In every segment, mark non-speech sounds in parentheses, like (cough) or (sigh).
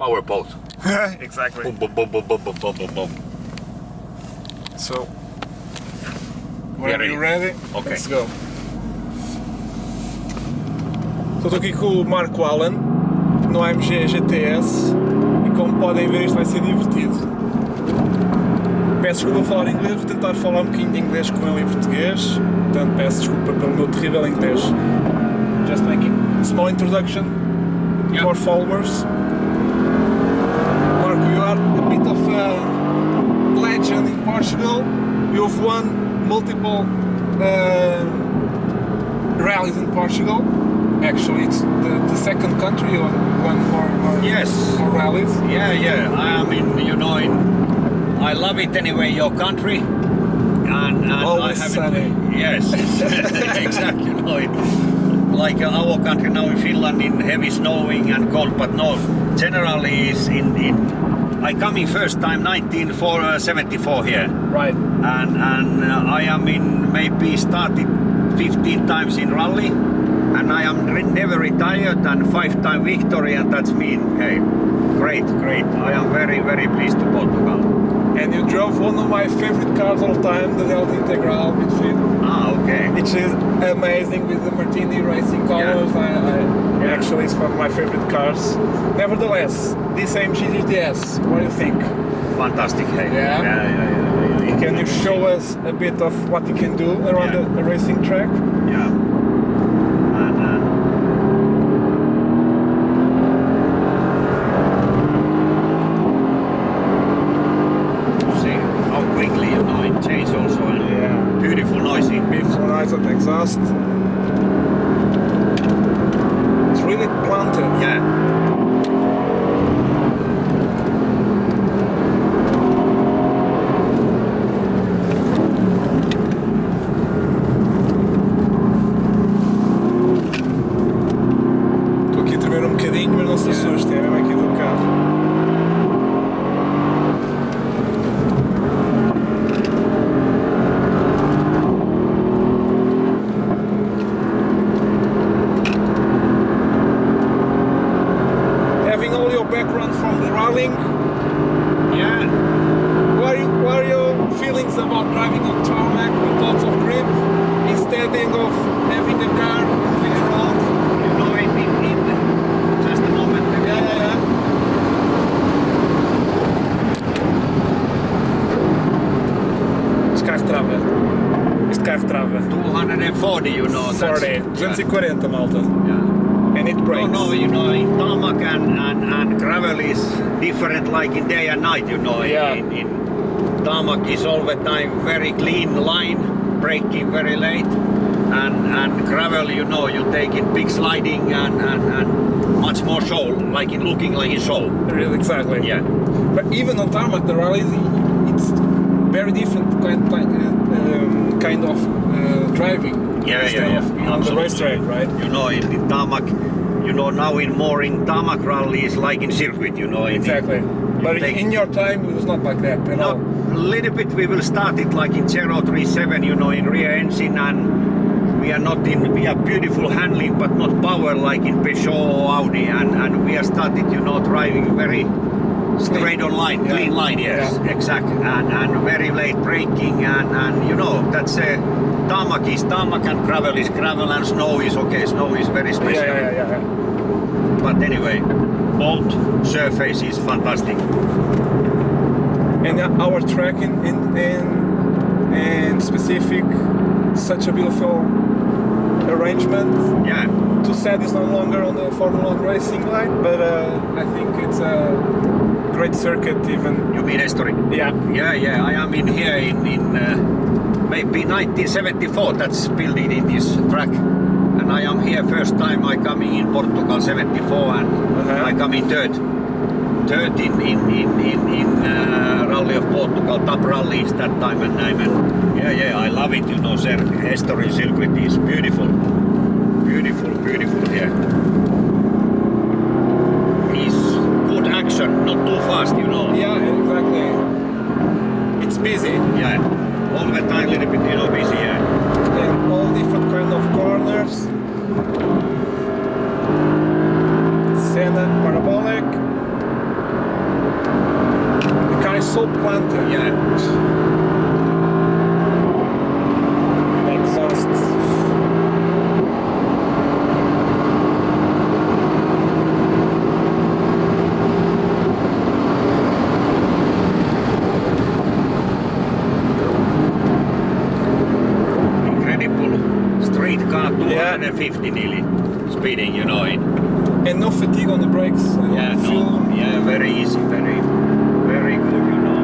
powerboat. (laughs) exactly. Boom, boom, boom, boom, boom, boom, boom, boom. So, when are you ready? Okay. Let's go. Estou aqui com o Marco Allen no AMG GTS e como podem ver isto vai ser divertido. Peço desculpa a falar inglês, vou tentar falar um bocadinho de inglês com ele em português, portanto peço desculpa pelo meu terrível inglês. Just making a small introduction yeah. for followers. You've won multiple uh, rallies in Portugal. Actually, it's the, the second country you won more, Yes. more rallies. Yeah, yeah. I mean, you know, in, I love it anyway. Your country, and, and Always I have sunny. It, yes, (laughs) exactly. You know, it, like our country now in Finland, in heavy snowing and cold, but no. Generally, is in, in I come in first time 1974 here, Right. and and uh, I am in maybe started 15 times in rally, and I am never retired and five time victory, and that's mean hey, great, great. I am very very pleased to Portugal. And you drove one of my favorite cars all time, the Delta Integrale midfield, Ah, okay. which is amazing with the Martini racing colors. Yeah. Actually, it's one of my favorite cars. Nevertheless, this AMG GTS, what do you think? Fantastic. Hey. Yeah? yeah, yeah, yeah, yeah. Can you show us a bit of what you can do around the, the racing track? Yeah. And, and see how quickly it changes also and Yeah. beautiful noisy. Beautiful nice at exhaust. It's really planted. Yeah. Estou aqui a tremer um bocadinho, mas não se assustem, é mesmo aqui do carro. Having all your background from the rallying, Yeah. what are, you, what are your feelings about driving on tarmac with lots of grip instead of having the car moving around? You know in, in, in just a moment. Yeah, yeah, yeah. Este carro trava. Este carro trava. 240, you know. that's- 40, 240 malta. Yeah. And it No, brakes. no, you know, in tarmac and, and, and gravel is different like in day and night, you know. Yeah. In, in tarmac is all the time very clean line, braking very late. And, and gravel, you know, you take in big sliding and, and, and much more show, like in looking like a show. Really, exactly. Yeah. But even on tarmac, the rally, it's very different kind, kind, uh, um, kind of uh, driving. Yeah, yeah, yeah. Of, on the racetrack, right? You know, in, in tarmac, you know, now in more in tarmac rally is like in circuit, you know. Exactly. But in your time, it was not like that at No, all. A little bit we will start it like in 037, you know, in rear engine and we are not in, we are beautiful handling but not power like in Peugeot or Audi and, and we are started, you know, driving very straight on line, Yeah. clean line, yes, Yeah. exactly, and, and very late braking and, and you know, that's a, tarmac is tarmac and gravel is gravel and snow is okay, snow is very special. yeah, yeah, yeah. But anyway, both surface is fantastic. And uh, our track in, in, in, specific, such a beautiful arrangement. Yeah. Too sad it's no longer on the Formula One racing line, but uh, I think it's a great circuit even. You mean history? Yeah, Yeah, yeah, I am in here in, in uh, maybe 1974, that's building in this track. And I am here first time I coming in Portugal 74 and Uh-huh. I come in third. Third in, in, in, in, in uh, Rally of Portugal, top rallies that time and time. And yeah, yeah, I love it, you know, sir. History circuit is beautiful. Beautiful, beautiful here. Is good action, not too fast, you know. yeah, exactly. It's busy Yeah, all the time a little bit, you know, busy, yeah. and all different kind of corners. Senna parabolic. So planted. Yeah. Exhaust. Incredible. Straight car, 250 nearly. Speeding, you know it. And no fatigue on the brakes. Yeah, no. Yeah, very easy, very, very good, you know.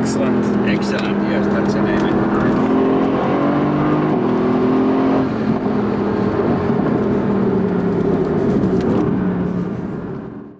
Excellent. Excellent. Yes, that's the name.